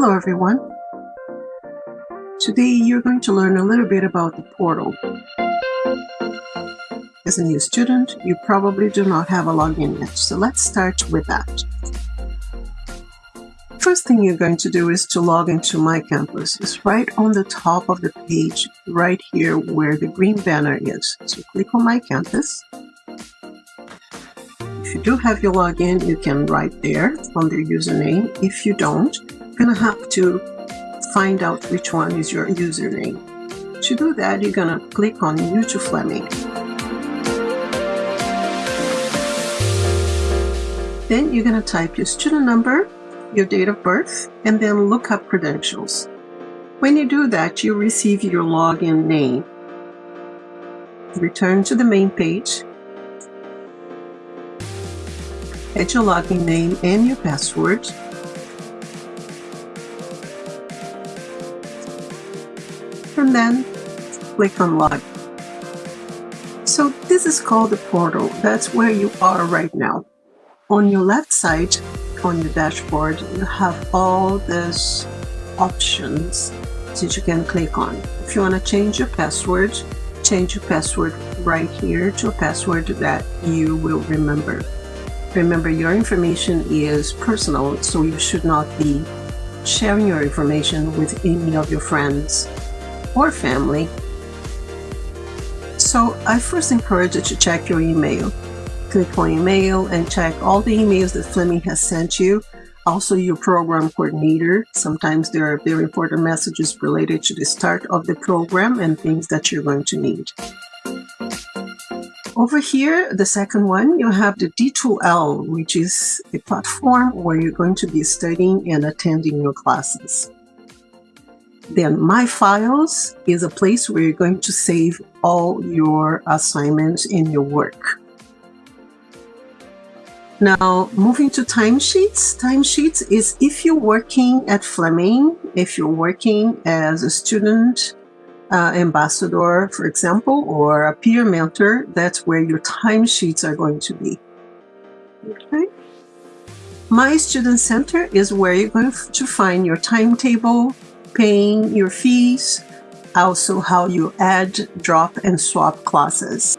Hello everyone. Today you're going to learn a little bit about the portal. As a new student, you probably do not have a login yet, so let's start with that. First thing you're going to do is to log into My Campus. It's right on the top of the page, right here where the green banner is. So click on My Campus. If you do have your login, you can write there under username. If you don't, you're gonna have to find out which one is your username. To do that, you're gonna click on New to Fleming. Then you're gonna type your student number, your date of birth, and then look up credentials. When you do that, you receive your login name. Return to the main page add your login name and your password. And then click on log. So this is called the portal. That's where you are right now. On your left side, on your dashboard, you have all these options that you can click on. If you want to change your password, change your password right here to a password that you will remember. Remember, your information is personal, so you should not be sharing your information with any of your friends or family. So I first encourage you to check your email. Click on email and check all the emails that Fleming has sent you. Also your program coordinator. Sometimes there are very important messages related to the start of the program and things that you're going to need. Over here, the second one, you have the D2L, which is a platform where you're going to be studying and attending your classes. Then My Files is a place where you're going to save all your assignments and your work. Now, moving to timesheets. Timesheets is if you're working at Fleming, if you're working as a student uh, ambassador, for example, or a peer mentor, that's where your timesheets are going to be. Okay. My Student Center is where you're going to find your timetable, paying your fees, also how you add, drop, and swap classes.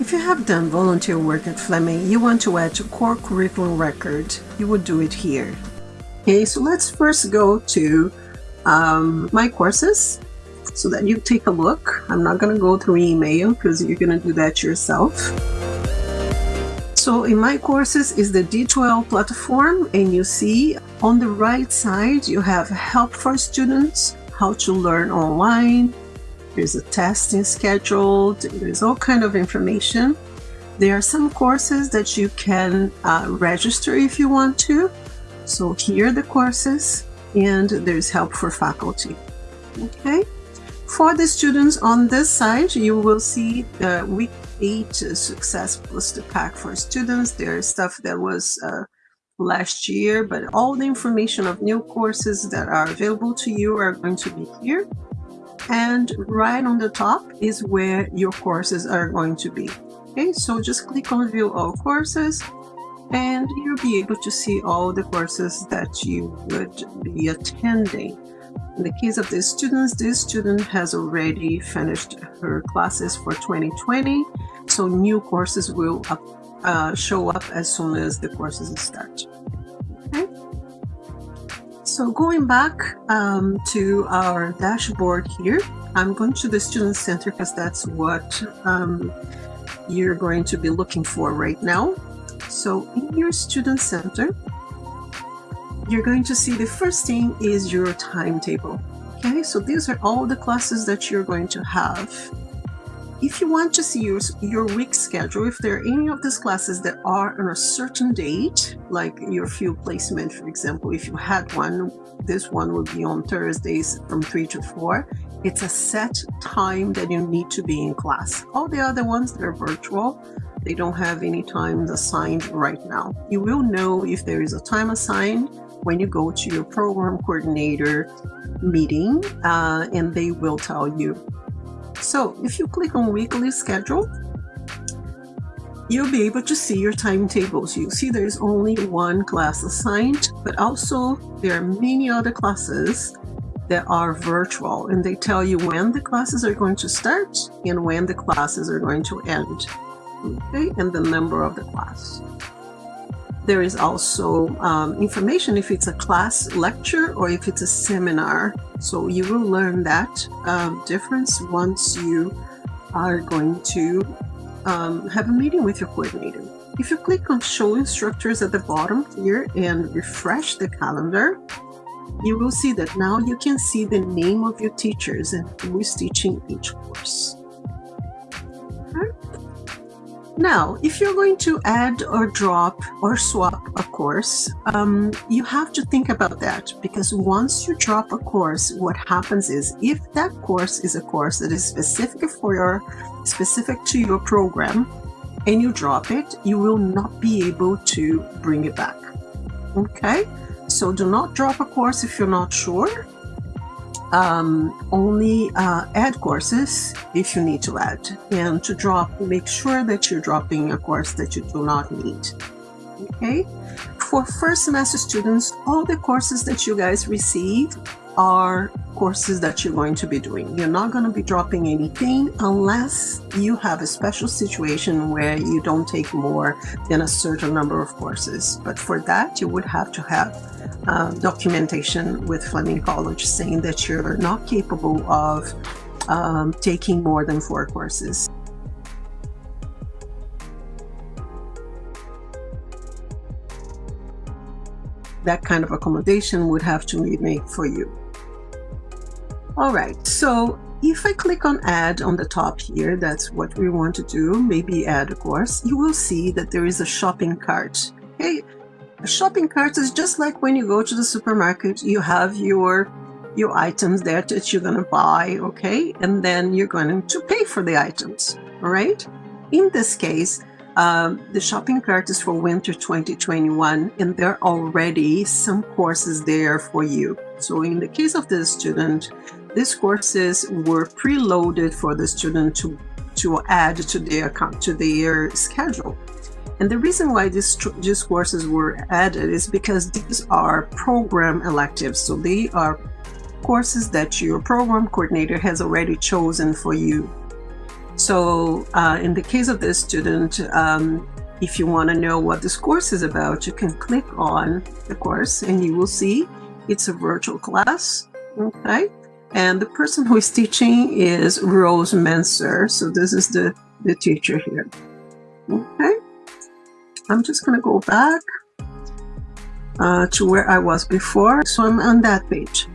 If you have done volunteer work at Fleming, you want to add to co-curricular record, you would do it here. Okay, so let's first go to um, my courses so that you take a look. I'm not going to go through email because you're going to do that yourself. So in my courses is the D2L platform and you see on the right side you have help for students, how to learn online, there's a testing schedule, there's all kind of information. There are some courses that you can uh, register if you want to. So here are the courses and there's help for faculty. Okay. For the students on this side, you will see the week eight success the pack for students. There's stuff that was uh, last year, but all the information of new courses that are available to you are going to be here. And right on the top is where your courses are going to be. Okay, so just click on view all courses and you'll be able to see all the courses that you would be attending. In the case of the students, this student has already finished her classes for 2020, so new courses will up, uh, show up as soon as the courses start. Okay. So going back um, to our dashboard here, I'm going to the Student Center because that's what um, you're going to be looking for right now. So in your student center, you're going to see the first thing is your timetable. Okay, so these are all the classes that you're going to have. If you want to see your, your week schedule, if there are any of these classes that are on a certain date, like your field placement, for example, if you had one, this one will be on Thursdays from 3 to 4. It's a set time that you need to be in class. All the other ones, they're virtual. They don't have any times assigned right now. You will know if there is a time assigned when you go to your program coordinator meeting uh, and they will tell you. So if you click on weekly schedule, you'll be able to see your timetables. You see there's only one class assigned, but also there are many other classes that are virtual and they tell you when the classes are going to start and when the classes are going to end. Okay, and the number of the class. There is also um, information if it's a class lecture or if it's a seminar. So you will learn that um, difference once you are going to um, have a meeting with your coordinator. If you click on show instructors at the bottom here and refresh the calendar, you will see that now you can see the name of your teachers and who is teaching each course. Now, if you're going to add or drop or swap a course, um, you have to think about that because once you drop a course, what happens is if that course is a course that is specific for your specific to your program and you drop it, you will not be able to bring it back. Okay, so do not drop a course if you're not sure um, only uh, add courses if you need to add. And to drop make sure that you're dropping a course that you do not need. Okay? For first semester students all the courses that you guys receive are courses that you're going to be doing. You're not going to be dropping anything unless you have a special situation where you don't take more than a certain number of courses. But for that, you would have to have uh, documentation with Fleming College saying that you're not capable of um, taking more than four courses. that kind of accommodation would have to be made for you. All right, so if I click on add on the top here, that's what we want to do, maybe add a course, you will see that there is a shopping cart. Okay, a shopping cart is just like when you go to the supermarket, you have your your items there that you're going to buy, okay? And then you're going to pay for the items, all right? In this case, um, the shopping cart is for winter 2021 and there are already some courses there for you. So in the case of the student, these courses were preloaded for the student to, to add to their, to their schedule. And the reason why these, these courses were added is because these are program electives. So they are courses that your program coordinator has already chosen for you. So uh, in the case of this student, um, if you want to know what this course is about, you can click on the course and you will see it's a virtual class. Okay. And the person who is teaching is Rose Menser. So this is the, the teacher here. Okay. I'm just going to go back uh, to where I was before. So I'm on that page.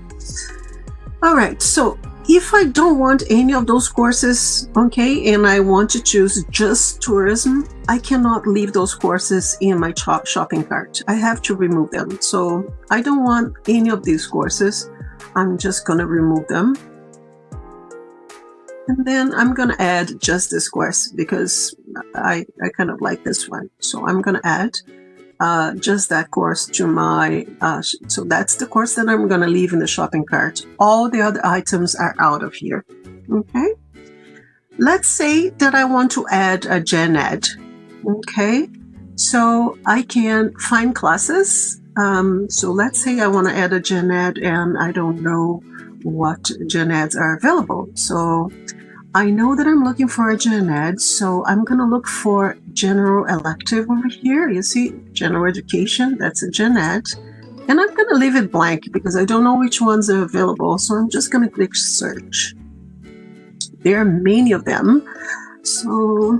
All right. So if I don't want any of those courses, okay, and I want to choose just tourism, I cannot leave those courses in my shopping cart. I have to remove them. So I don't want any of these courses. I'm just going to remove them. And then I'm going to add just this course because I, I kind of like this one. So I'm going to add uh, just that course to my, uh, so that's the course that I'm going to leave in the shopping cart. All the other items are out of here. Okay. Let's say that I want to add a gen ed. Okay. So I can find classes um, so let's say I want to add a gen ed and I don't know what gen eds are available. So I know that I'm looking for a gen ed, so I'm going to look for general elective over here. You see general education, that's a gen ed. And I'm going to leave it blank because I don't know which ones are available. So I'm just going to click search. There are many of them. So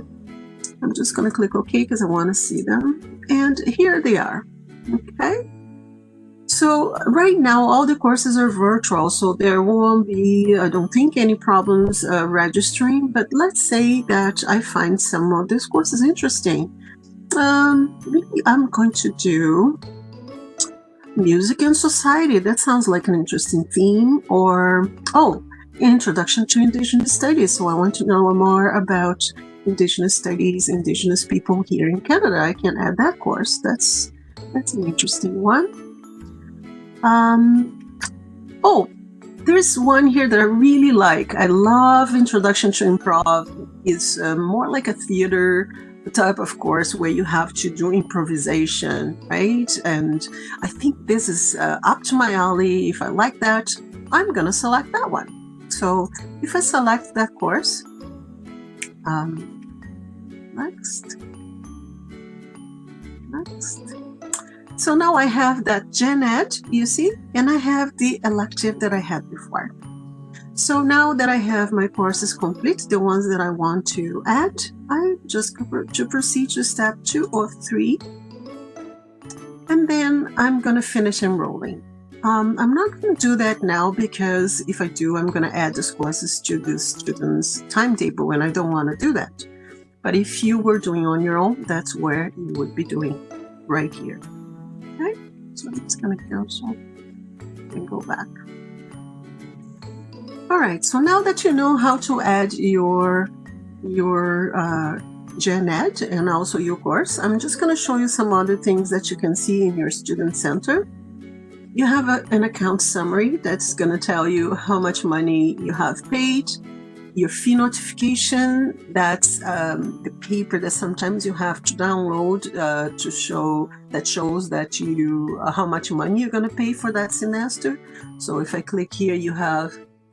I'm just going to click OK because I want to see them. And here they are. Okay. So right now, all the courses are virtual, so there won't be, I don't think, any problems uh, registering. But let's say that I find some of these courses interesting. Um, maybe I'm going to do music and society. That sounds like an interesting theme. Or, oh, introduction to Indigenous studies. So I want to know more about Indigenous studies, Indigenous people here in Canada. I can add that course. That's that's an interesting one. Um, oh, there's one here that I really like. I love Introduction to Improv. It's uh, more like a theater type of course where you have to do improvisation, right? And I think this is uh, up to my alley. If I like that, I'm gonna select that one. So if I select that course, um, next, next. So now I have that gen ed, you see, and I have the elective that I had before. So now that I have my courses complete, the ones that I want to add, I just to proceed to step two or three. And then I'm going to finish enrolling. Um, I'm not going to do that now because if I do, I'm going to add these courses to the student's timetable and I don't want to do that. But if you were doing on your own, that's where you would be doing right here. So I'm just going to cancel and go back. All right, so now that you know how to add your, your uh, Gen Ed and also your course, I'm just going to show you some other things that you can see in your Student Center. You have a, an account summary that's going to tell you how much money you have paid, your fee notification, that's um, the paper that sometimes you have to download uh, to show that shows that you uh, how much money you're going to pay for that semester. So if I click here, you have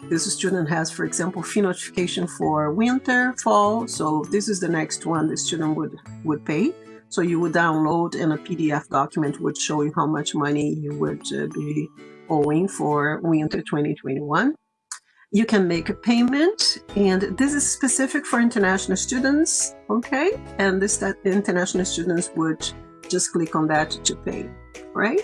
this student has, for example, fee notification for winter, fall. So this is the next one the student would, would pay. So you would download and a PDF document would show you how much money you would uh, be owing for winter 2021. You can make a payment and this is specific for international students, okay? And this that international students would just click on that to pay, right?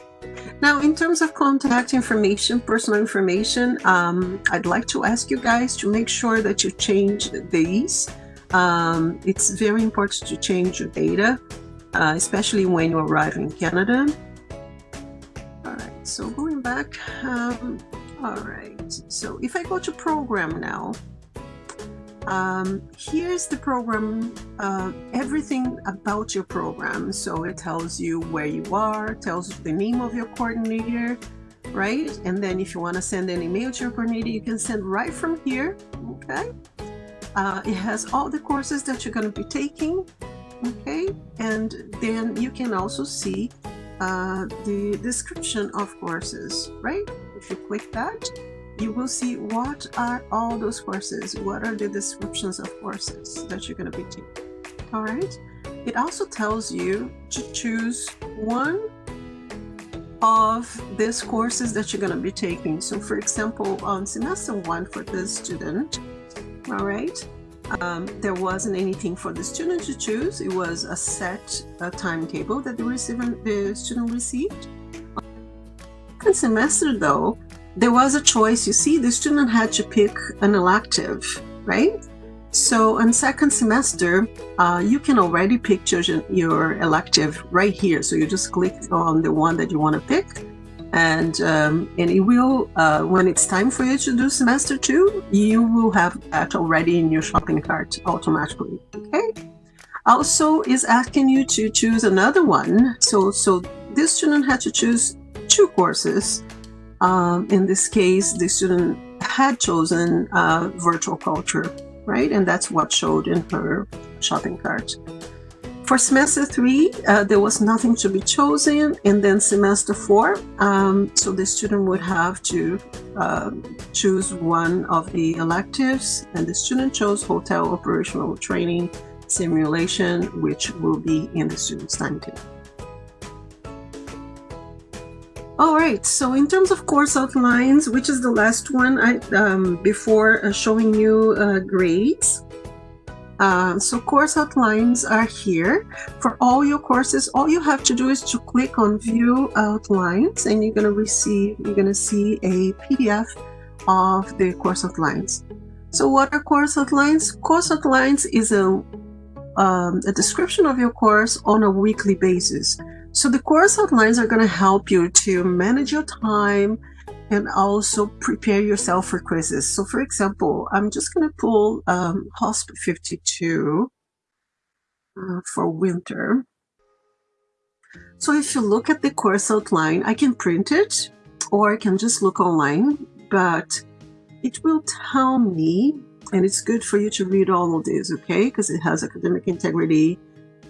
Now, in terms of contact information, personal information, um, I'd like to ask you guys to make sure that you change these. Um, it's very important to change your data, uh, especially when you arrive in Canada. All right, so going back, um, all right, so if I go to program now, um, here's the program, uh, everything about your program. So it tells you where you are, tells the name of your coordinator, right? And then if you want to send an email to your coordinator, you can send right from here, okay? Uh, it has all the courses that you're going to be taking, okay? And then you can also see uh, the description of courses, right? If you click that, you will see what are all those courses, what are the descriptions of courses that you're going to be taking. All right. It also tells you to choose one of these courses that you're going to be taking. So for example, on semester one for this student, all right, um, there wasn't anything for the student to choose. It was a set a timetable that the, receiver, the student received. Second semester though, there was a choice. You see, the student had to pick an elective, right? So in second semester, uh, you can already pick your, your elective right here. So you just click on the one that you want to pick and um, and it will uh, when it's time for you to do semester two you will have that already in your shopping cart automatically okay also is asking you to choose another one so so this student had to choose two courses um, in this case, the student had chosen uh, virtual culture, right? And that's what showed in her shopping cart. For semester three, uh, there was nothing to be chosen. And then semester four, um, so the student would have to uh, choose one of the electives. And the student chose hotel operational training simulation, which will be in the student's timetable. All right, so in terms of course outlines, which is the last one I, um, before uh, showing you uh, grades. Uh, so course outlines are here. For all your courses, all you have to do is to click on view outlines and you're gonna receive, you're gonna see a PDF of the course outlines. So what are course outlines? Course outlines is a, um, a description of your course on a weekly basis. So the course outlines are going to help you to manage your time and also prepare yourself for quizzes. So for example, I'm just going to pull um, HOSP 52 uh, for winter. So if you look at the course outline, I can print it or I can just look online, but it will tell me, and it's good for you to read all of this, okay? Because it has academic integrity,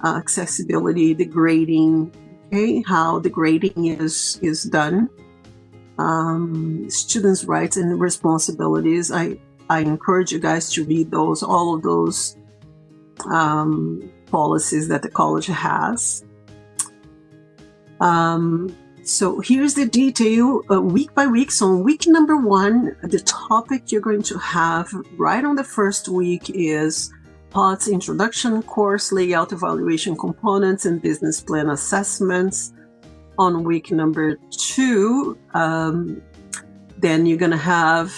uh, accessibility, the grading, how the grading is, is done, um, students' rights and responsibilities. I, I encourage you guys to read those, all of those um, policies that the college has. Um, so here's the detail uh, week by week. So week number one, the topic you're going to have right on the first week is POTS introduction course, layout evaluation components and business plan assessments. On week number two, um, then you're going to have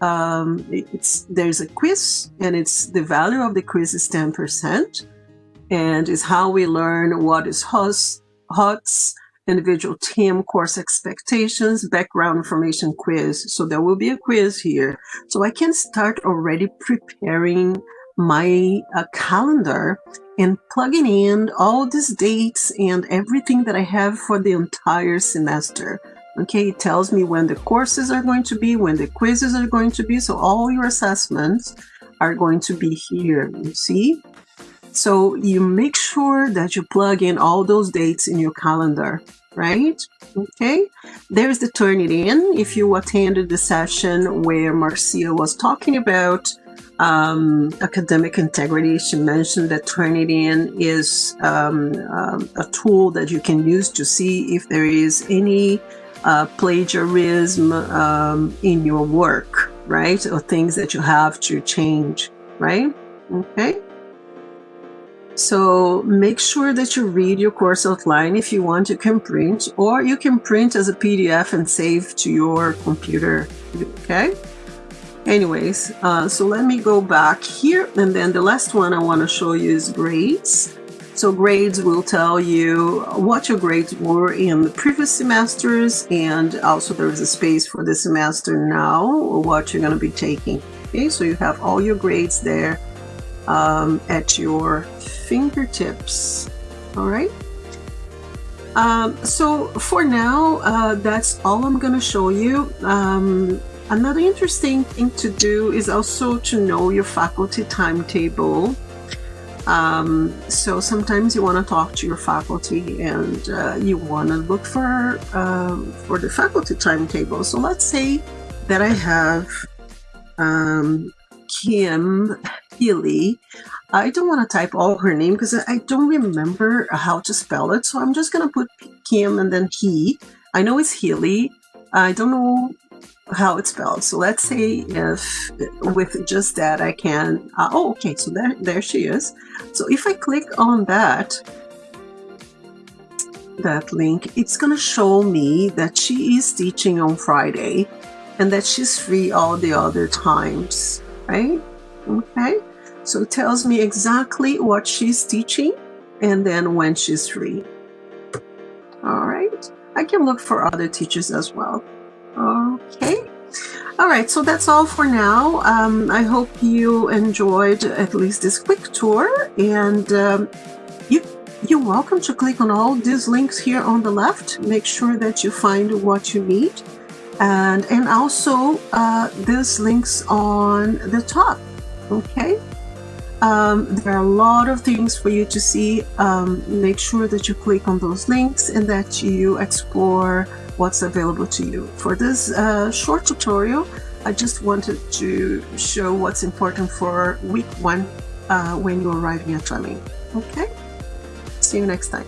um, it's there's a quiz and it's the value of the quiz is 10% and is how we learn what is HOTS individual team course expectations, background information quiz. So there will be a quiz here. So I can start already preparing my uh, calendar and plugging in all these dates and everything that I have for the entire semester. Okay, it tells me when the courses are going to be, when the quizzes are going to be. So all your assessments are going to be here, you see? So you make sure that you plug in all those dates in your calendar, right? Okay, there's the Turnitin. If you attended the session where Marcia was talking about um, academic integrity, she mentioned that Turnitin is um, um, a tool that you can use to see if there is any uh, plagiarism um, in your work, right? Or things that you have to change, right? Okay. So make sure that you read your course outline. If you want, you can print, or you can print as a PDF and save to your computer, okay? Anyways, uh, so let me go back here, and then the last one I want to show you is grades. So grades will tell you what your grades were in the previous semesters, and also there is a space for the semester now, or what you're going to be taking. Okay, so you have all your grades there um, at your fingertips. All right. Um, so for now, uh, that's all I'm going to show you. Um, another interesting thing to do is also to know your faculty timetable. Um, so sometimes you want to talk to your faculty and uh, you want to look for um, for the faculty timetable. So let's say that I have um, Kim Healy. I don't want to type all her name because I don't remember how to spell it. So I'm just going to put Kim and then he. I know it's Healy. I don't know how it's spelled. So let's say if with just that I can, uh, oh, okay, so there, there she is. So if I click on that, that link, it's to show me that she is teaching on Friday and that she's free all the other times, right? Okay, so it tells me exactly what she's teaching and then when she's free. All right, I can look for other teachers as well. Okay. All right, so that's all for now. Um, I hope you enjoyed at least this quick tour and um, you, you're welcome to click on all these links here on the left. Make sure that you find what you need and, and also uh, these links on the top okay um, there are a lot of things for you to see um, make sure that you click on those links and that you explore what's available to you. For this uh, short tutorial I just wanted to show what's important for week one uh, when you're arriving at Fleming okay? See you next time